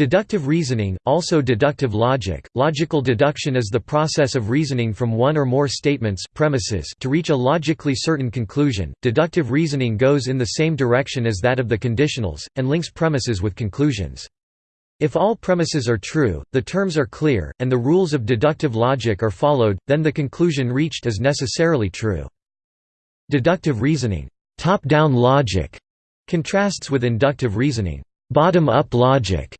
Deductive reasoning, also deductive logic, logical deduction is the process of reasoning from one or more statements premises to reach a logically certain conclusion. Deductive reasoning goes in the same direction as that of the conditionals, and links premises with conclusions. If all premises are true, the terms are clear, and the rules of deductive logic are followed, then the conclusion reached is necessarily true. Deductive reasoning top-down logic", contrasts with inductive reasoning bottom-up logic",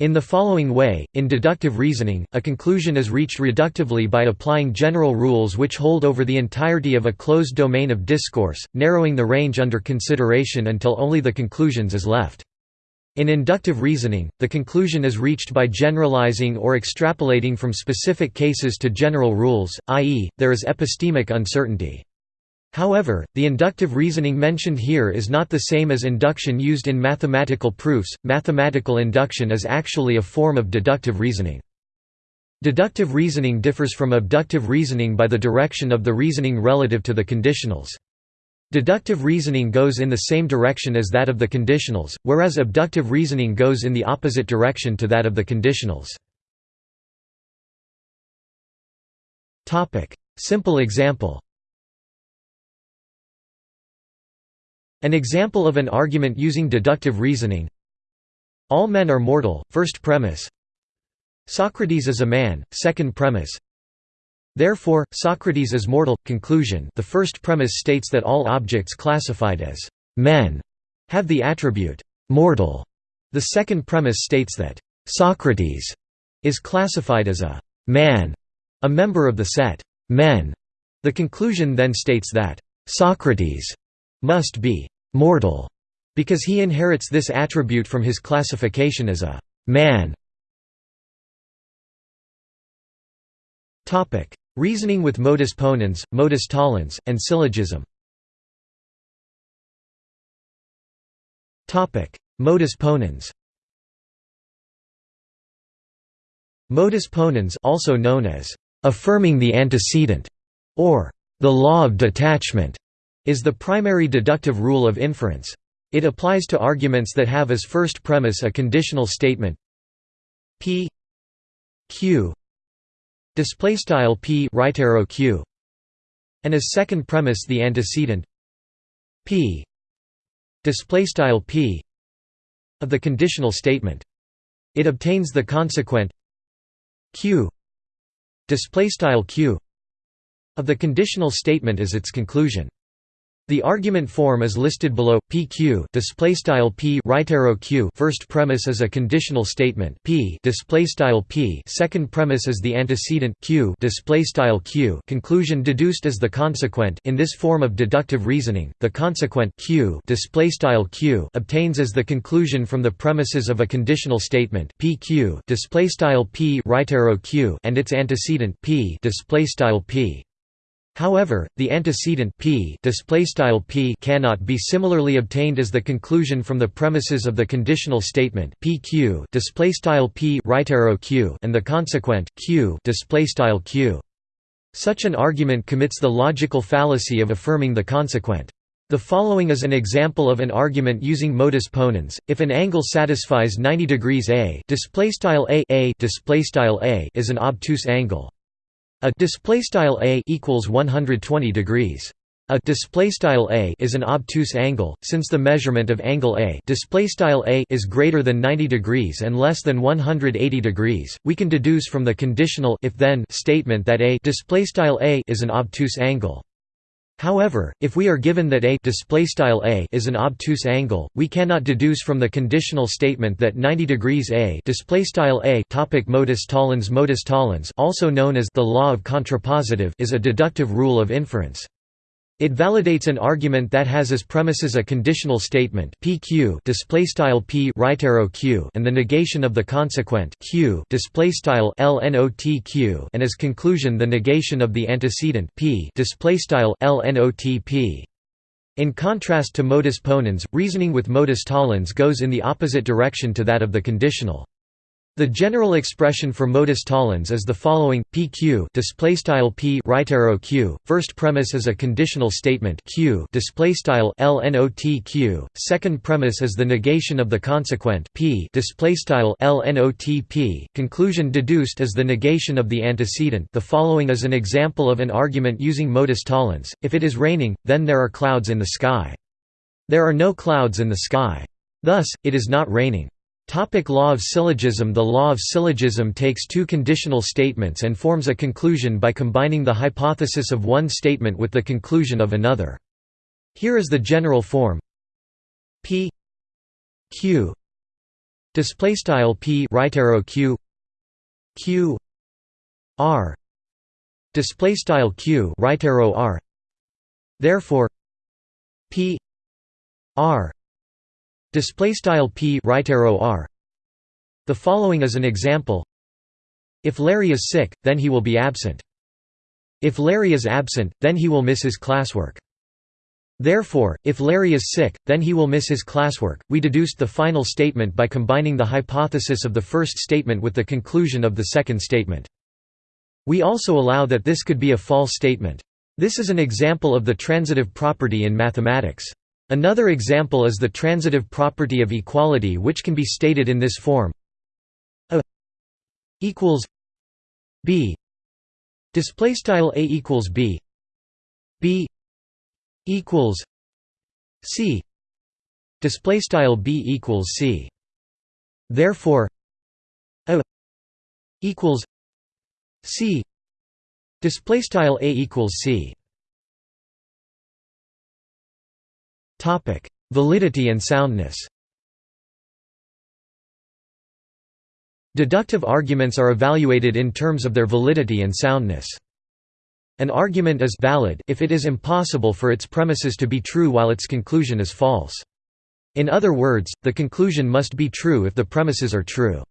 in the following way, in deductive reasoning, a conclusion is reached reductively by applying general rules which hold over the entirety of a closed domain of discourse, narrowing the range under consideration until only the conclusions is left. In inductive reasoning, the conclusion is reached by generalizing or extrapolating from specific cases to general rules, i.e., there is epistemic uncertainty. However, the inductive reasoning mentioned here is not the same as induction used in mathematical proofs. Mathematical induction is actually a form of deductive reasoning. Deductive reasoning differs from abductive reasoning by the direction of the reasoning relative to the conditionals. Deductive reasoning goes in the same direction as that of the conditionals, whereas abductive reasoning goes in the opposite direction to that of the conditionals. Simple example An example of an argument using deductive reasoning All men are mortal, first premise Socrates is a man, second premise Therefore, Socrates is mortal. Conclusion The first premise states that all objects classified as men have the attribute mortal. The second premise states that Socrates is classified as a man, a member of the set men. The conclusion then states that Socrates must be mortal, because he inherits this attribute from his classification as a man. Reasoning with modus ponens, modus tollens, and syllogism. Modus ponens. Modus ponens also known as affirming the antecedent or the law of detachment is the primary deductive rule of inference. It applies to arguments that have as first premise a conditional statement p q display style p right arrow q and as second premise the antecedent p display style p of the conditional statement it obtains the consequent q display style q of the conditional statement as its conclusion the argument form is listed below. PQ display style P right arrow Q first premise is a conditional statement P display style P second premise is the antecedent Q display style Q conclusion deduced as the consequent in this form of deductive reasoning the consequent Q display style Q obtains as the conclusion from the premises of a conditional statement PQ display style P right arrow Q and its antecedent P display style P However, the antecedent p, p cannot be similarly obtained as the conclusion from the premises of the conditional statement pq p right arrow q and the consequent q q. Such an argument commits the logical fallacy of affirming the consequent. The following is an example of an argument using modus ponens. If an angle satisfies 90 degrees a, a, a is an obtuse angle. A display style a equals 120 degrees. A display style a is an obtuse angle, since the measurement of angle a display style a is greater than 90 degrees and less than 180 degrees. We can deduce from the conditional if then statement that a display style a is an obtuse angle. However, if we are given that a a is an obtuse angle, we cannot deduce from the conditional statement that 90 degrees a a topic modus tollens modus tollens also known as the law of contrapositive is a deductive rule of inference. It validates an argument that has as premises a conditional statement PQ P right arrow Q and the negation of the consequent Q LNOTQ and as conclusion the negation of the antecedent P LNOTP. In contrast to modus ponens, reasoning with modus tollens goes in the opposite direction to that of the conditional. The general expression for modus tollens is the following: PQ display style P right arrow Q. First premise is a conditional statement Q display style LNOTQ. Second premise is the negation of the consequent P display style LNOTP. Conclusion deduced is the negation of the antecedent. The following is an example of an argument using modus tollens. If it is raining, then there are clouds in the sky. There are no clouds in the sky. Thus, it is not raining. Topic law of syllogism. The law of syllogism takes two conditional statements and forms a conclusion by combining the hypothesis of one statement with the conclusion of another. Here is the general form. P. Q. Display style p right arrow q. Q. R. Display style q right arrow r. Therefore p. R Display style p right arrow r. The following is an example. If Larry is sick, then he will be absent. If Larry is absent, then he will miss his classwork. Therefore, if Larry is sick, then he will miss his classwork. We deduced the final statement by combining the hypothesis of the first statement with the conclusion of the second statement. We also allow that this could be a false statement. This is an example of the transitive property in mathematics. Another example is the transitive property of equality which can be stated in this form. A equals b. Display style a equals b. B equals c. Display style b equals c. Therefore a equals c. Display style a equals c Validity and soundness Deductive arguments are evaluated in terms of their validity and soundness. An argument is valid if it is impossible for its premises to be true while its conclusion is false. In other words, the conclusion must be true if the premises are true.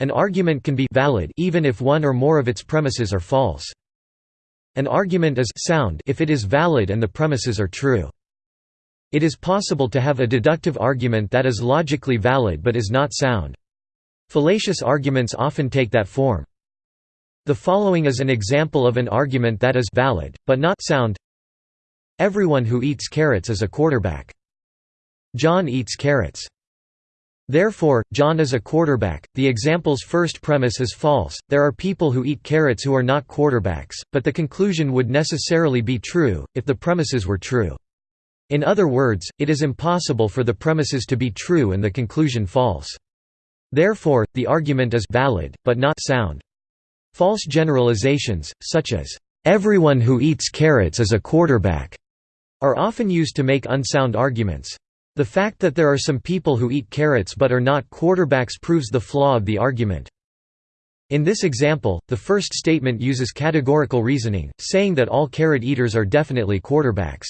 An argument can be valid even if one or more of its premises are false. An argument is sound if it is valid and the premises are true. It is possible to have a deductive argument that is logically valid but is not sound. Fallacious arguments often take that form. The following is an example of an argument that is valid, but not sound. Everyone who eats carrots is a quarterback. John eats carrots. Therefore, John is a quarterback. The example's first premise is false. There are people who eat carrots who are not quarterbacks, but the conclusion would necessarily be true, if the premises were true. In other words, it is impossible for the premises to be true and the conclusion false. Therefore, the argument is valid, but not sound. False generalizations, such as, "'Everyone who eats carrots is a quarterback' are often used to make unsound arguments. The fact that there are some people who eat carrots but are not quarterbacks proves the flaw of the argument. In this example, the first statement uses categorical reasoning, saying that all carrot eaters are definitely quarterbacks.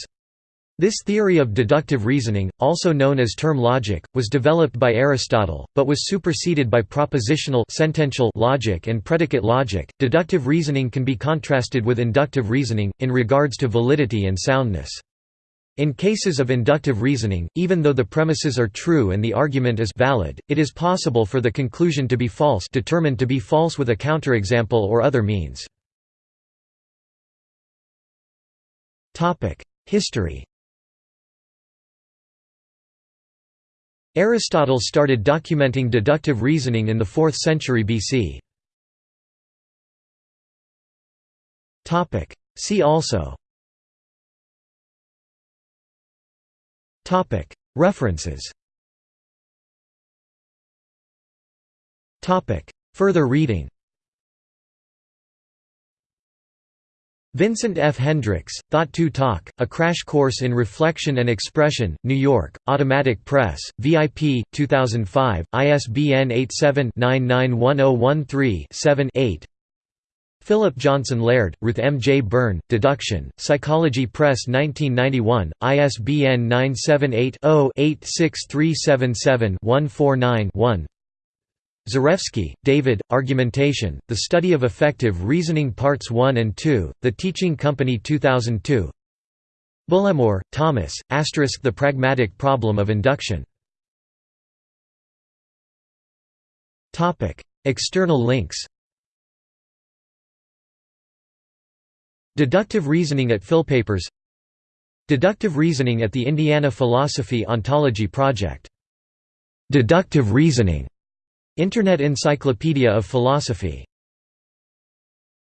This theory of deductive reasoning, also known as term logic, was developed by Aristotle, but was superseded by propositional sentential logic and predicate logic. Deductive reasoning can be contrasted with inductive reasoning, in regards to validity and soundness. In cases of inductive reasoning, even though the premises are true and the argument is valid, it is possible for the conclusion to be false determined to be false with a counterexample or other means. History Aristotle started documenting deductive reasoning in the 4th century BC. See also. References. Further reading Vincent F. Hendricks, Thought to Talk, A Crash Course in Reflection and Expression, New York, Automatic Press, VIP, 2005, ISBN 87-991013-7-8 Philip Johnson Laird, Ruth M. J. Byrne, Deduction, Psychology Press 1991, ISBN 978 0 86377 149 1 Zarefsky, David, Argumentation, The Study of Effective Reasoning Parts 1 and 2, The Teaching Company 2002 Bullimore, Thomas, Asterisk The Pragmatic Problem of Induction External links Deductive reasoning at Philpapers Deductive reasoning at the Indiana Philosophy Ontology Project. Deductive reasoning. Internet Encyclopedia of Philosophy